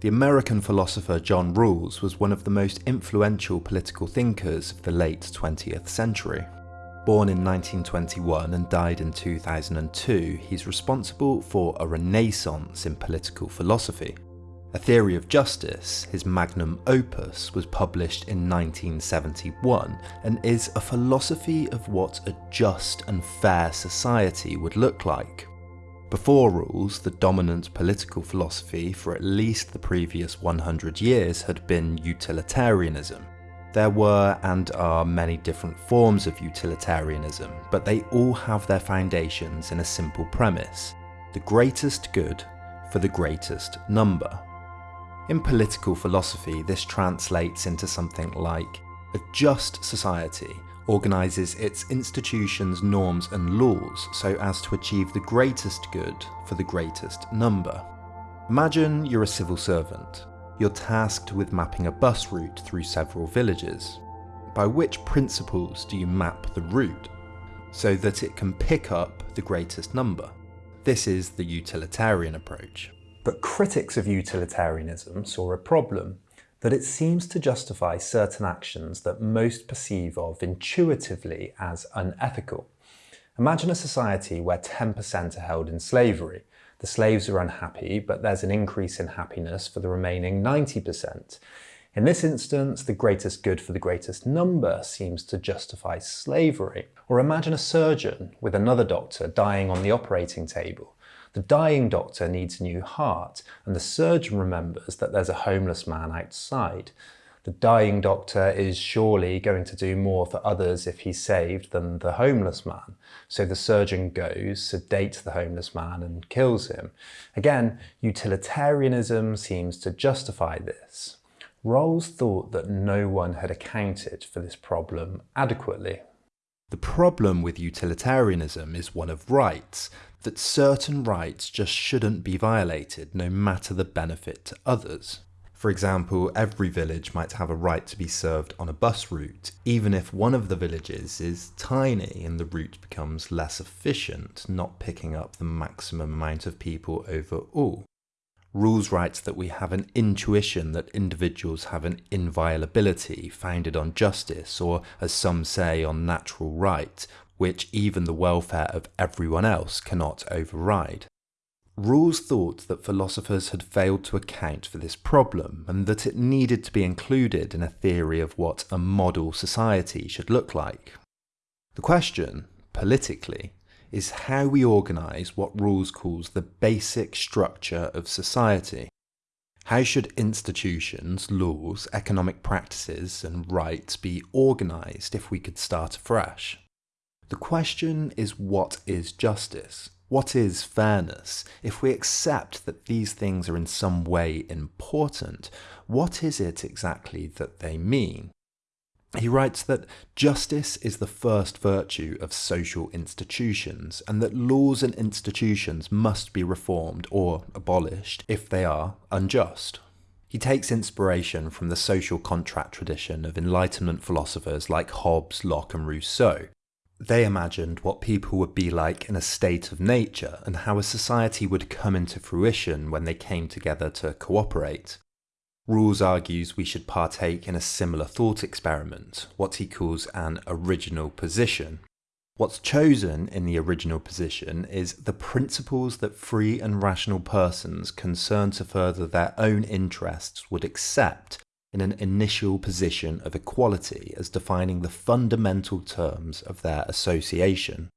The American philosopher John Rawls was one of the most influential political thinkers of the late 20th century. Born in 1921 and died in 2002, he's responsible for a renaissance in political philosophy. A Theory of Justice, his magnum opus, was published in 1971 and is a philosophy of what a just and fair society would look like. Before Rawls, the dominant political philosophy for at least the previous 100 years had been utilitarianism, there were and are many different forms of utilitarianism, but they all have their foundations in a simple premise the greatest good for the greatest number. In political philosophy, this translates into something like a just society organises its institutions, norms, and laws so as to achieve the greatest good for the greatest number. Imagine you're a civil servant. You're tasked with mapping a bus route through several villages. By which principles do you map the route? So that it can pick up the greatest number. This is the utilitarian approach. But critics of utilitarianism saw a problem, that it seems to justify certain actions that most perceive of intuitively as unethical. Imagine a society where 10% are held in slavery, the slaves are unhappy, but there's an increase in happiness for the remaining 90%. In this instance, the greatest good for the greatest number seems to justify slavery. Or imagine a surgeon with another doctor dying on the operating table. The dying doctor needs a new heart, and the surgeon remembers that there's a homeless man outside. The dying doctor is surely going to do more for others if he's saved than the homeless man. So the surgeon goes, sedates the homeless man and kills him. Again, utilitarianism seems to justify this. Rawls thought that no one had accounted for this problem adequately. The problem with utilitarianism is one of rights, that certain rights just shouldn't be violated no matter the benefit to others. For example, every village might have a right to be served on a bus route, even if one of the villages is tiny and the route becomes less efficient, not picking up the maximum amount of people overall. Rawls writes that we have an intuition that individuals have an inviolability founded on justice, or as some say, on natural right, which even the welfare of everyone else cannot override. Rawls thought that philosophers had failed to account for this problem and that it needed to be included in a theory of what a model society should look like. The question, politically, is how we organise what Rawls calls the basic structure of society. How should institutions, laws, economic practices and rights be organised if we could start afresh? The question is what is justice? What is fairness? If we accept that these things are in some way important, what is it exactly that they mean? He writes that justice is the first virtue of social institutions, and that laws and institutions must be reformed or abolished if they are unjust. He takes inspiration from the social contract tradition of Enlightenment philosophers like Hobbes, Locke, and Rousseau, they imagined what people would be like in a state of nature and how a society would come into fruition when they came together to cooperate. Rawls argues we should partake in a similar thought experiment, what he calls an original position. What's chosen in the original position is the principles that free and rational persons concerned to further their own interests would accept in an initial position of equality as defining the fundamental terms of their association.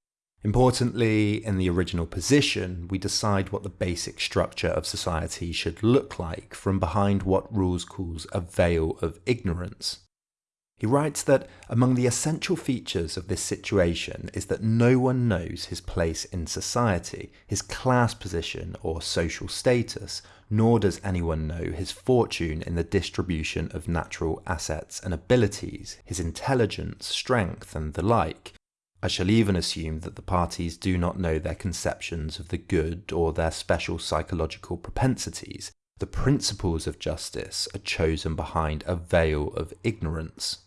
Importantly, in the original position, we decide what the basic structure of society should look like from behind what Rawls calls a veil of ignorance. He writes that among the essential features of this situation is that no one knows his place in society, his class position or social status, nor does anyone know his fortune in the distribution of natural assets and abilities, his intelligence, strength, and the like. I shall even assume that the parties do not know their conceptions of the good or their special psychological propensities. The principles of justice are chosen behind a veil of ignorance.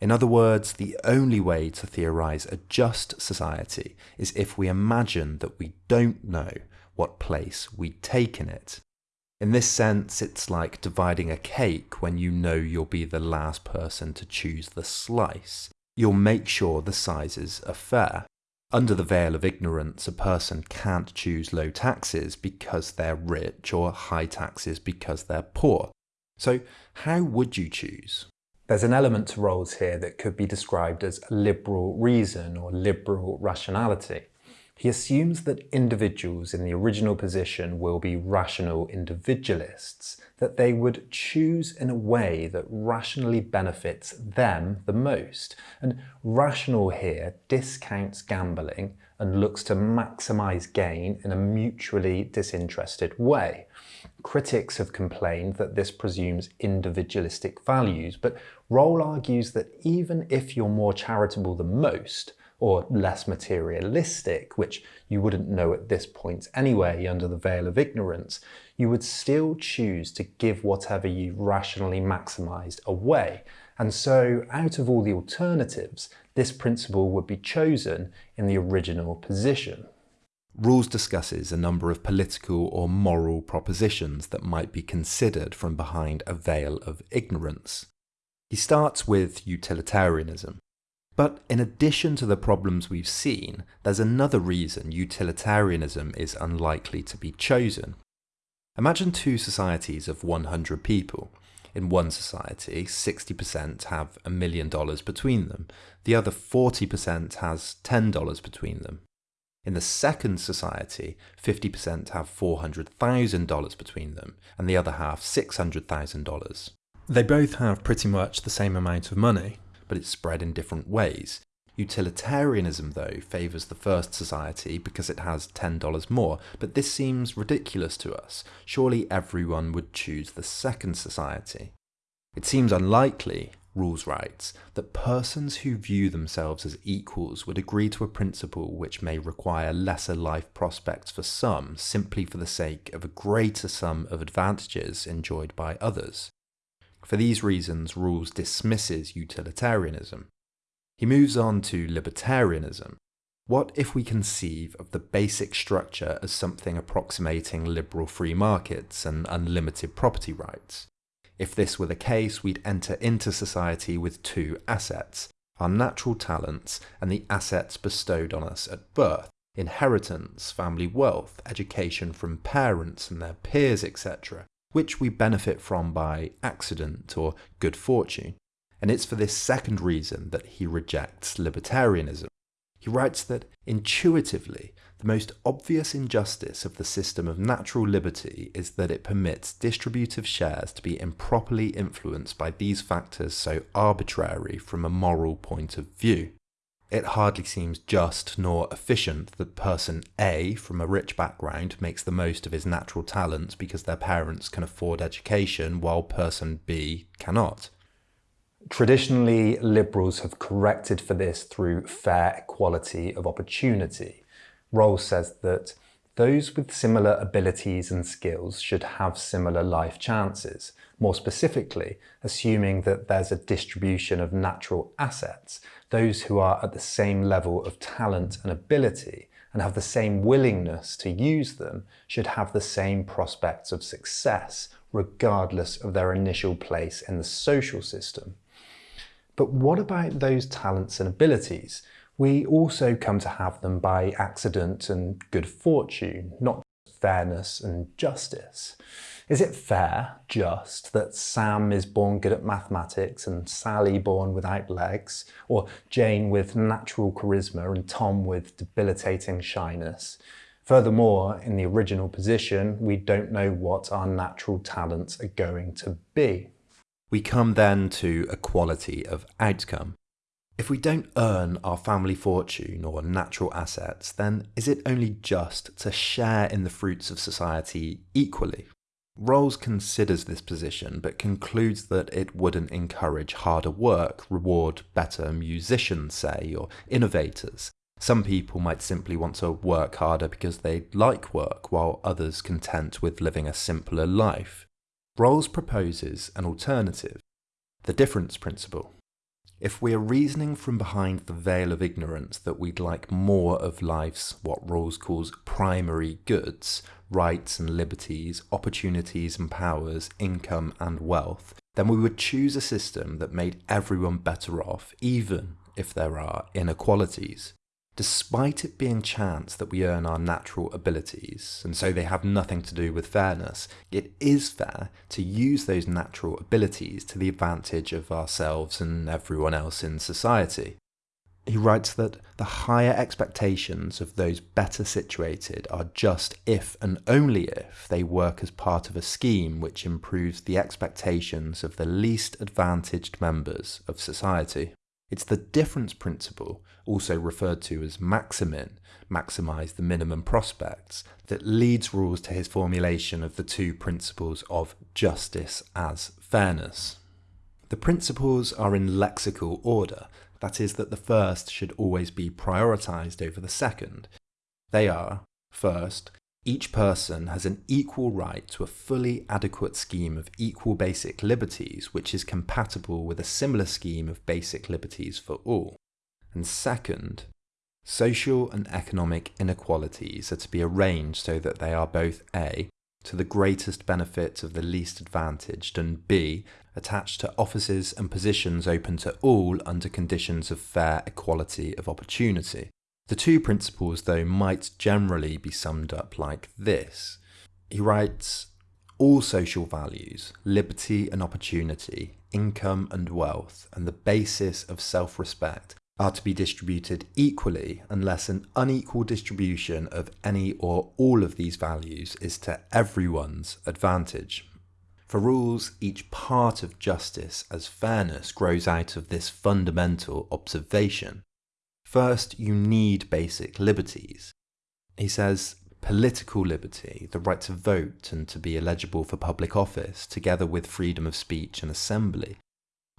In other words, the only way to theorize a just society is if we imagine that we don't know what place we take in it. In this sense, it's like dividing a cake when you know you'll be the last person to choose the slice. You'll make sure the sizes are fair. Under the veil of ignorance, a person can't choose low taxes because they're rich or high taxes because they're poor. So, how would you choose? There's an element to Rawls here that could be described as liberal reason or liberal rationality. He assumes that individuals in the original position will be rational individualists, that they would choose in a way that rationally benefits them the most. And rational here discounts gambling and looks to maximize gain in a mutually disinterested way. Critics have complained that this presumes individualistic values, but Rawls argues that even if you're more charitable than most, or less materialistic, which you wouldn't know at this point anyway under the veil of ignorance, you would still choose to give whatever you rationally maximized away. And so, out of all the alternatives, this principle would be chosen in the original position. Rawls discusses a number of political or moral propositions that might be considered from behind a veil of ignorance. He starts with utilitarianism, but in addition to the problems we've seen, there's another reason utilitarianism is unlikely to be chosen. Imagine two societies of 100 people. In one society, 60% have a million dollars between them, the other 40% has $10 between them. In the second society, 50% have $400,000 between them, and the other half $600,000. They both have pretty much the same amount of money, but it's spread in different ways. Utilitarianism, though, favours the first society because it has $10 more, but this seems ridiculous to us. Surely everyone would choose the second society. It seems unlikely, Rawls writes, that persons who view themselves as equals would agree to a principle which may require lesser life prospects for some simply for the sake of a greater sum of advantages enjoyed by others. For these reasons, Rawls dismisses utilitarianism. He moves on to libertarianism. What if we conceive of the basic structure as something approximating liberal free markets and unlimited property rights? If this were the case, we'd enter into society with two assets, our natural talents and the assets bestowed on us at birth, inheritance, family wealth, education from parents and their peers, etc which we benefit from by accident or good fortune. And it's for this second reason that he rejects libertarianism. He writes that intuitively, the most obvious injustice of the system of natural liberty is that it permits distributive shares to be improperly influenced by these factors so arbitrary from a moral point of view it hardly seems just nor efficient that person A from a rich background makes the most of his natural talents because their parents can afford education while person B cannot. Traditionally, liberals have corrected for this through fair equality of opportunity. Rawls says that those with similar abilities and skills should have similar life chances, more specifically, assuming that there's a distribution of natural assets, those who are at the same level of talent and ability and have the same willingness to use them should have the same prospects of success, regardless of their initial place in the social system. But what about those talents and abilities? We also come to have them by accident and good fortune, not fairness and justice. Is it fair, just, that Sam is born good at mathematics and Sally born without legs, or Jane with natural charisma and Tom with debilitating shyness? Furthermore, in the original position, we don't know what our natural talents are going to be. We come then to equality of outcome. If we don't earn our family fortune or natural assets, then is it only just to share in the fruits of society equally? Rawls considers this position but concludes that it wouldn't encourage harder work, reward better musicians, say, or innovators. Some people might simply want to work harder because they like work, while others content with living a simpler life. Rawls proposes an alternative, the difference principle. If we are reasoning from behind the veil of ignorance that we'd like more of life's what Rawls calls primary goods, rights and liberties, opportunities and powers, income and wealth, then we would choose a system that made everyone better off, even if there are inequalities. Despite it being chance that we earn our natural abilities, and so they have nothing to do with fairness, it is fair to use those natural abilities to the advantage of ourselves and everyone else in society. He writes that the higher expectations of those better situated are just if and only if they work as part of a scheme which improves the expectations of the least advantaged members of society. It's the difference principle, also referred to as maximin, maximize the minimum prospects, that leads Rawls to his formulation of the two principles of justice as fairness. The principles are in lexical order, that is that the first should always be prioritized over the second. They are, first, each person has an equal right to a fully adequate scheme of equal basic liberties which is compatible with a similar scheme of basic liberties for all. And second, social and economic inequalities are to be arranged so that they are both A, to the greatest benefit of the least advantaged, and B, attached to offices and positions open to all under conditions of fair equality of opportunity. The two principles, though, might generally be summed up like this. He writes, all social values, liberty and opportunity, income and wealth, and the basis of self-respect are to be distributed equally unless an unequal distribution of any or all of these values is to everyone's advantage. For Rawls, each part of justice as fairness grows out of this fundamental observation. First, you need basic liberties. He says, political liberty, the right to vote and to be eligible for public office, together with freedom of speech and assembly,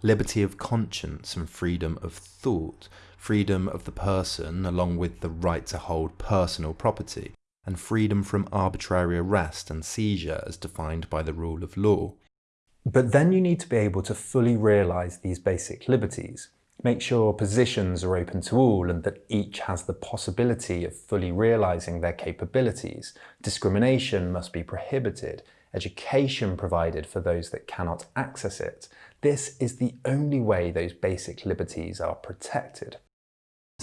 liberty of conscience and freedom of thought, freedom of the person along with the right to hold personal property, and freedom from arbitrary arrest and seizure as defined by the rule of law. But then you need to be able to fully realise these basic liberties, Make sure positions are open to all and that each has the possibility of fully realising their capabilities. Discrimination must be prohibited. Education provided for those that cannot access it. This is the only way those basic liberties are protected.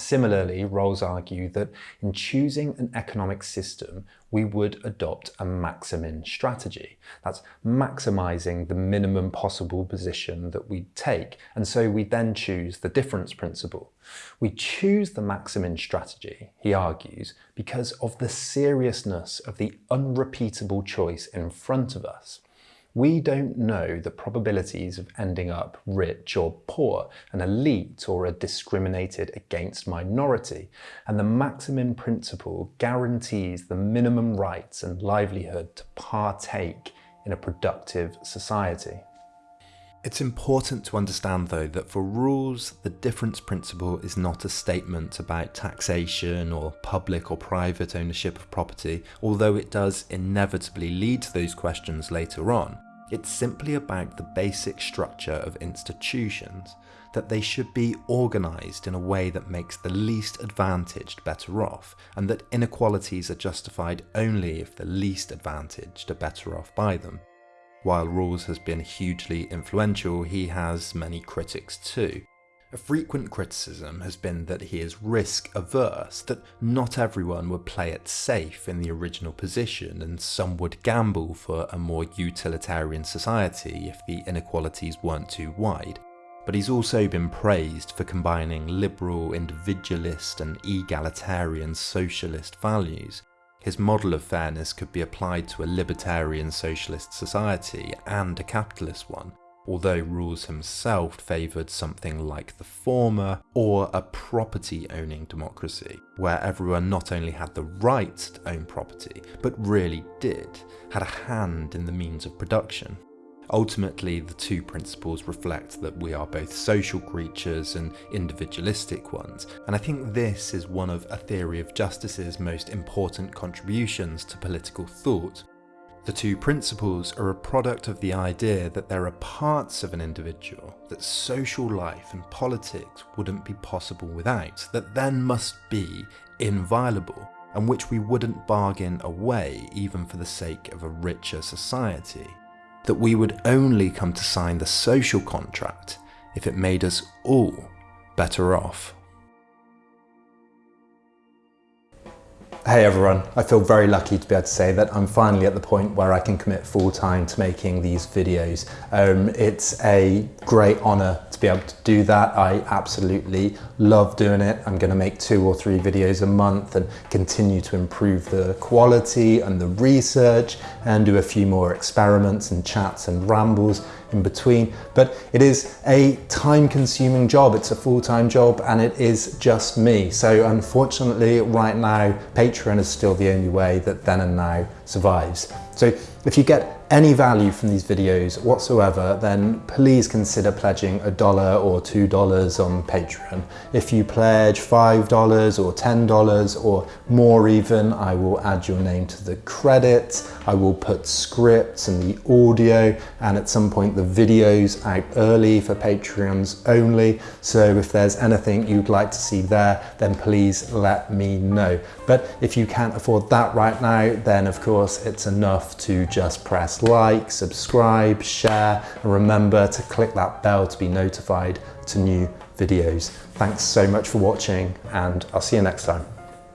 Similarly, Rawls argue that in choosing an economic system, we would adopt a maximin strategy. That's maximizing the minimum possible position that we take, and so we then choose the difference principle. We choose the maximin strategy, he argues, because of the seriousness of the unrepeatable choice in front of us. We don't know the probabilities of ending up rich or poor, an elite or a discriminated against minority, and the maximin principle guarantees the minimum rights and livelihood to partake in a productive society. It's important to understand though that for Rawls, the difference principle is not a statement about taxation or public or private ownership of property, although it does inevitably lead to those questions later on. It's simply about the basic structure of institutions, that they should be organised in a way that makes the least advantaged better off, and that inequalities are justified only if the least advantaged are better off by them. While Rawls has been hugely influential, he has many critics too. A frequent criticism has been that he is risk averse, that not everyone would play it safe in the original position and some would gamble for a more utilitarian society if the inequalities weren't too wide. But he's also been praised for combining liberal, individualist and egalitarian socialist values, his model of fairness could be applied to a libertarian socialist society and a capitalist one, although Rawls himself favoured something like the former, or a property-owning democracy, where everyone not only had the right to own property, but really did, had a hand in the means of production. Ultimately, the two principles reflect that we are both social creatures and individualistic ones, and I think this is one of a theory of justice's most important contributions to political thought. The two principles are a product of the idea that there are parts of an individual that social life and politics wouldn't be possible without, that then must be inviolable, and which we wouldn't bargain away even for the sake of a richer society. That we would only come to sign the social contract if it made us all better off. Hey everyone, I feel very lucky to be able to say that I'm finally at the point where I can commit full time to making these videos. Um, it's a great honour to be able to do that. I absolutely love doing it. I'm going to make two or three videos a month and continue to improve the quality and the research and do a few more experiments and chats and rambles in between. But it is a time consuming job. It's a full-time job and it is just me. So unfortunately right now, Patreon is still the only way that Then and Now survives. So if you get any value from these videos whatsoever, then please consider pledging a dollar or two dollars on Patreon. If you pledge five dollars or ten dollars or more even, I will add your name to the credits. I will put scripts and the audio and at some point the videos out early for Patreons only. So if there's anything you'd like to see there, then please let me know. But if you can't afford that right now, then of course it's enough to just like, subscribe, share, and remember to click that bell to be notified to new videos. Thanks so much for watching and I'll see you next time.